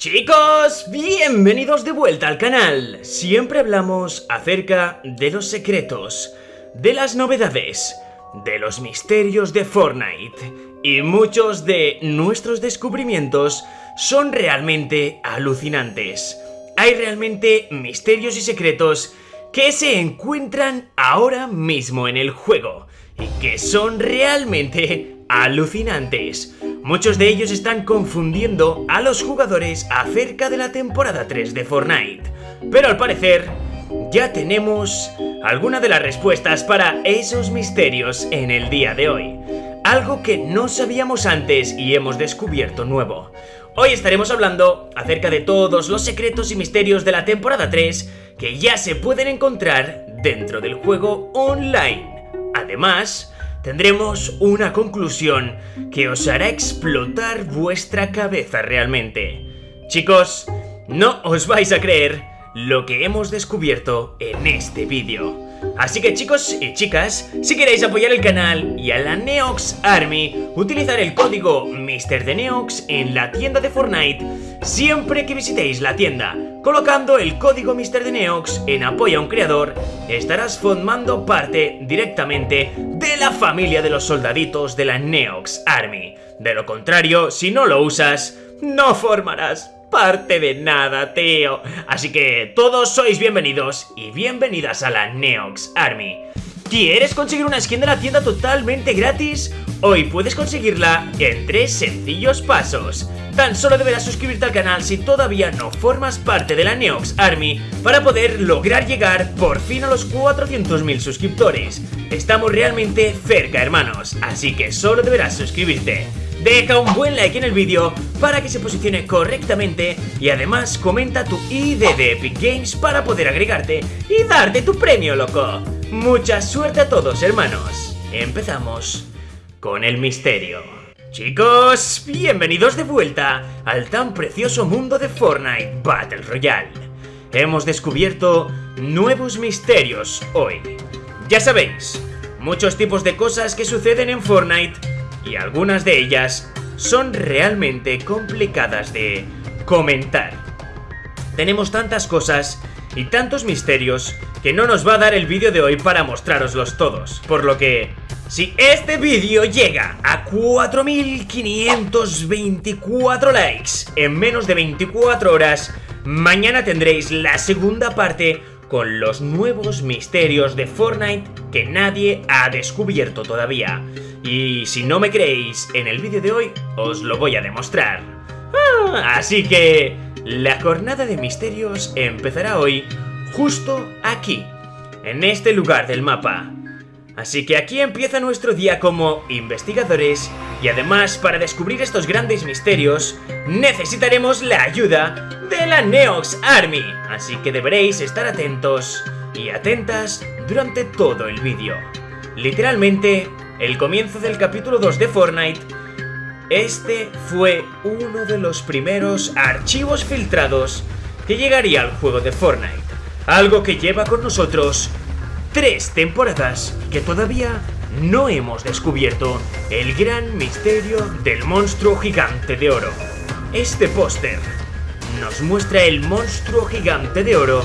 Chicos, bienvenidos de vuelta al canal. Siempre hablamos acerca de los secretos, de las novedades, de los misterios de Fortnite. Y muchos de nuestros descubrimientos son realmente alucinantes. Hay realmente misterios y secretos que se encuentran ahora mismo en el juego y que son realmente alucinantes. Muchos de ellos están confundiendo a los jugadores acerca de la temporada 3 de Fortnite. Pero al parecer, ya tenemos alguna de las respuestas para esos misterios en el día de hoy. Algo que no sabíamos antes y hemos descubierto nuevo. Hoy estaremos hablando acerca de todos los secretos y misterios de la temporada 3 que ya se pueden encontrar dentro del juego online. Además, tendremos una conclusión que os hará explotar vuestra cabeza realmente. Chicos, no os vais a creer lo que hemos descubierto en este vídeo. Así que chicos y chicas, si queréis apoyar el canal y a la Neox Army, utilizar el código MrDeNeox en la tienda de Fortnite siempre que visitéis la tienda. Colocando el código MrDeNeox en apoyo a un creador, estarás formando parte directamente la familia de los soldaditos de la Neox Army. De lo contrario, si no lo usas, no formarás parte de nada, tío. Así que todos sois bienvenidos y bienvenidas a la Neox Army. ¿Quieres conseguir una skin de la tienda totalmente gratis? Hoy puedes conseguirla en tres sencillos pasos. Tan solo deberás suscribirte al canal si todavía no formas parte de la Neox Army para poder lograr llegar por fin a los 400.000 suscriptores. Estamos realmente cerca, hermanos, así que solo deberás suscribirte. Deja un buen like en el vídeo para que se posicione correctamente y además comenta tu ID de Epic Games para poder agregarte y darte tu premio, loco. Mucha suerte a todos, hermanos. Empezamos con el misterio. Chicos, bienvenidos de vuelta al tan precioso mundo de Fortnite Battle Royale. Hemos descubierto nuevos misterios hoy. Ya sabéis, muchos tipos de cosas que suceden en Fortnite y algunas de ellas son realmente complicadas de comentar. Tenemos tantas cosas y tantos misterios que no nos va a dar el vídeo de hoy para mostraroslos todos, por lo que... Si este vídeo llega a 4524 likes en menos de 24 horas, mañana tendréis la segunda parte con los nuevos misterios de Fortnite que nadie ha descubierto todavía. Y si no me creéis, en el vídeo de hoy os lo voy a demostrar. Ah, así que la jornada de misterios empezará hoy justo aquí, en este lugar del mapa. Así que aquí empieza nuestro día como investigadores y además para descubrir estos grandes misterios necesitaremos la ayuda de la Neox Army. Así que deberéis estar atentos y atentas durante todo el vídeo. Literalmente el comienzo del capítulo 2 de Fortnite, este fue uno de los primeros archivos filtrados que llegaría al juego de Fortnite. Algo que lleva con nosotros tres temporadas que todavía no hemos descubierto el gran misterio del monstruo gigante de oro. Este póster nos muestra el monstruo gigante de oro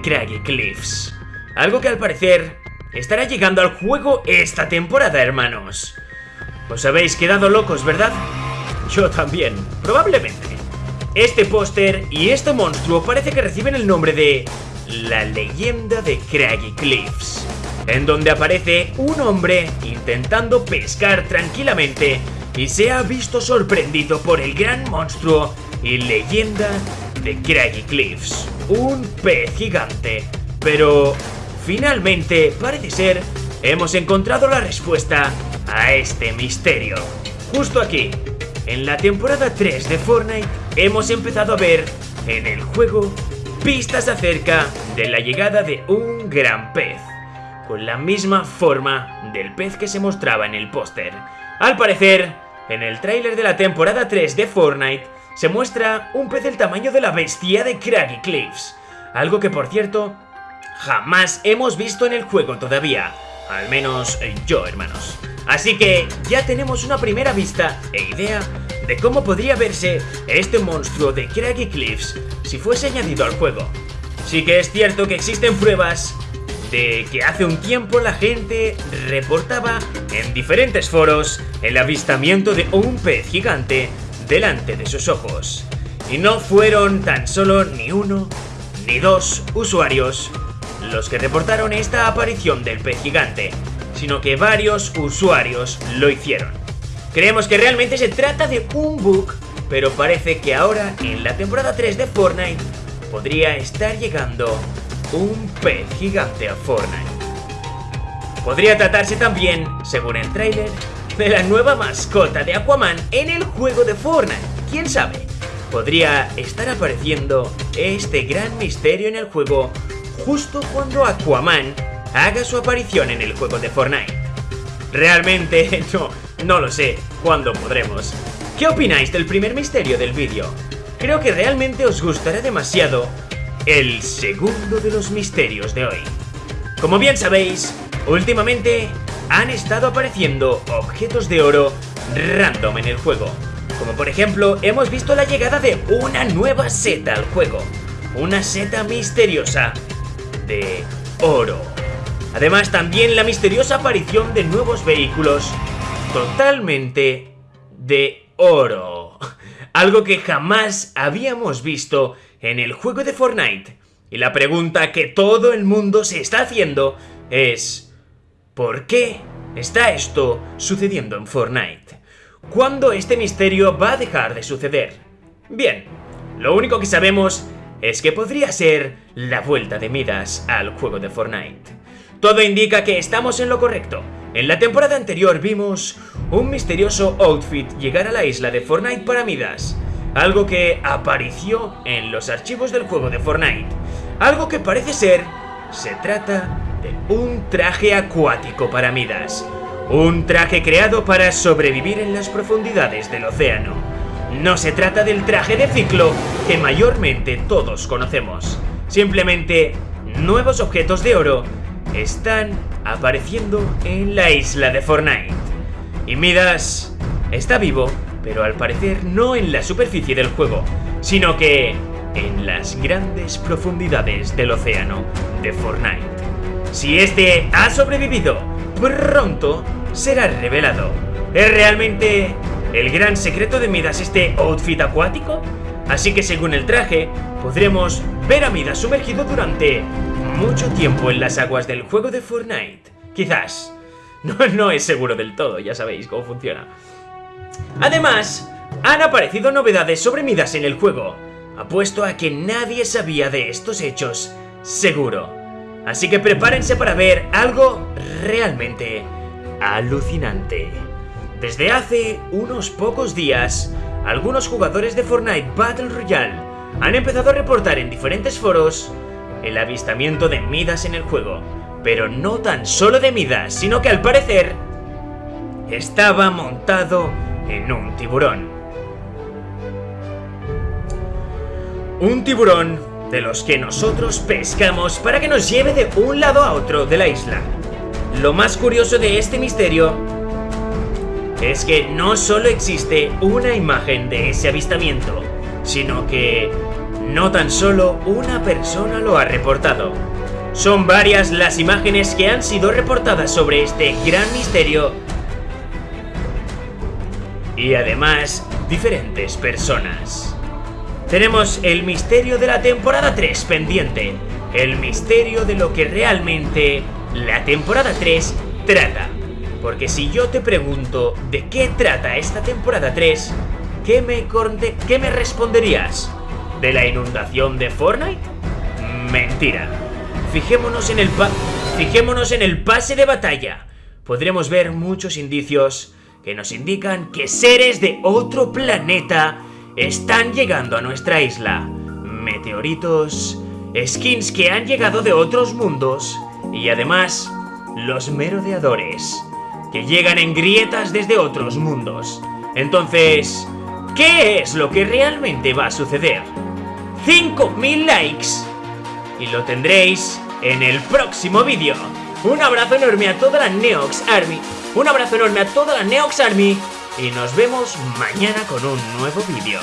Craggy Cliffs. Algo que al parecer estará llegando al juego esta temporada, hermanos. Os habéis quedado locos, ¿verdad? Yo también, probablemente. Este póster y este monstruo parece que reciben el nombre de La leyenda de Craggy Cliffs, en donde aparece un hombre intentando pescar tranquilamente y se ha visto sorprendido por el gran monstruo y leyenda de Craggy Cliffs, un pez gigante. Pero Finalmente, parece ser, hemos encontrado la respuesta a este misterio. Justo aquí, en la temporada 3 de Fortnite, hemos empezado a ver en el juego pistas acerca de la llegada de un gran pez, con la misma forma del pez que se mostraba en el póster. Al parecer, en el tráiler de la temporada 3 de Fortnite, se muestra un pez del tamaño de la bestia de Craggy Cliffs, algo que por cierto jamás hemos visto en el juego todavía. Al menos yo, hermanos. Así que ya tenemos una primera vista e idea de cómo podría verse este monstruo de Craggy Cliffs si fuese añadido al juego. Sí que es cierto que existen pruebas de que hace un tiempo la gente reportaba en diferentes foros el avistamiento de un pez gigante delante de sus ojos. Y no fueron tan solo ni uno ni dos usuarios los que reportaron esta aparición del pez gigante, sino que varios usuarios lo hicieron. Creemos que realmente se trata de un bug, pero parece que ahora en la temporada 3 de Fortnite podría estar llegando un pez gigante a Fortnite. Podría tratarse también, según el tráiler, de la nueva mascota de Aquaman en el juego de Fortnite. ¿Quién sabe? Podría estar apareciendo este gran misterio en el juego justo cuando Aquaman haga su aparición en el juego de Fortnite. Realmente no, no lo sé cuándo podremos. ¿Qué opináis del primer misterio del vídeo? Creo que realmente os gustará demasiado el segundo de los misterios de hoy. Como bien sabéis, últimamente han estado apareciendo objetos de oro random en el juego. Como por ejemplo, hemos visto la llegada de una nueva seta al juego. Una seta misteriosa de oro. Además, también la misteriosa aparición de nuevos vehículos totalmente de oro. Algo que jamás habíamos visto en el juego de Fortnite. Y la pregunta que todo el mundo se está haciendo es... ¿Por qué está esto sucediendo en Fortnite? ¿Cuándo este misterio va a dejar de suceder? Bien, lo único que sabemos es que podría ser la vuelta de Midas al juego de Fortnite. Todo indica que estamos en lo correcto. En la temporada anterior vimos un misterioso outfit llegar a la isla de Fortnite para Midas, algo que apareció en los archivos del juego de Fortnite. Algo que parece ser, se trata un traje acuático para Midas. Un traje creado para sobrevivir en las profundidades del océano. No se trata del traje de ciclo que mayormente todos conocemos. Simplemente, nuevos objetos de oro están apareciendo en la isla de Fortnite. Y Midas está vivo pero al parecer no en la superficie del juego, sino que en las grandes profundidades del océano de Fortnite. Si este ha sobrevivido, pronto será revelado. ¿Es realmente el gran secreto de Midas este outfit acuático? Así que según el traje, podremos ver a Midas sumergido durante mucho tiempo en las aguas del juego de Fortnite. Quizás. No, es seguro del todo, ya sabéis cómo funciona. Además, han aparecido novedades sobre Midas en el juego. Apuesto a que nadie sabía de estos hechos, seguro. Así que prepárense para ver algo realmente alucinante. Desde hace unos pocos días, algunos jugadores de Fortnite Battle Royale han empezado a reportar en diferentes foros el avistamiento de Midas en el juego. Pero no tan solo de Midas, sino que al parecer estaba montado en un tiburón. Un tiburón de los que nosotros pescamos para que nos lleve de un lado a otro de la isla. Lo más curioso de este misterio es que no solo existe una imagen de ese avistamiento, sino que no tan solo una persona lo ha reportado. Son varias las imágenes que han sido reportadas sobre este gran misterio y además diferentes personas. Tenemos el misterio de la temporada 3 pendiente, el misterio de lo que realmente la temporada 3 trata. Porque si yo te pregunto de qué trata esta temporada 3, ¿qué me, qué me responderías? ¿De la inundación de Fortnite? Mentira. En el fijémonos en el pase de batalla. Podremos ver muchos indicios que nos indican que seres de otro planeta están llegando a nuestra isla. Meteoritos, skins que han llegado de otros mundos y además los merodeadores, que llegan en grietas desde otros mundos. Entonces, ¿qué es lo que realmente va a suceder? 5.000 likes y lo tendréis en el próximo vídeo. Un abrazo enorme a toda la Neox Army un abrazo enorme a toda la Neox Army y nos vemos mañana con un nuevo vídeo.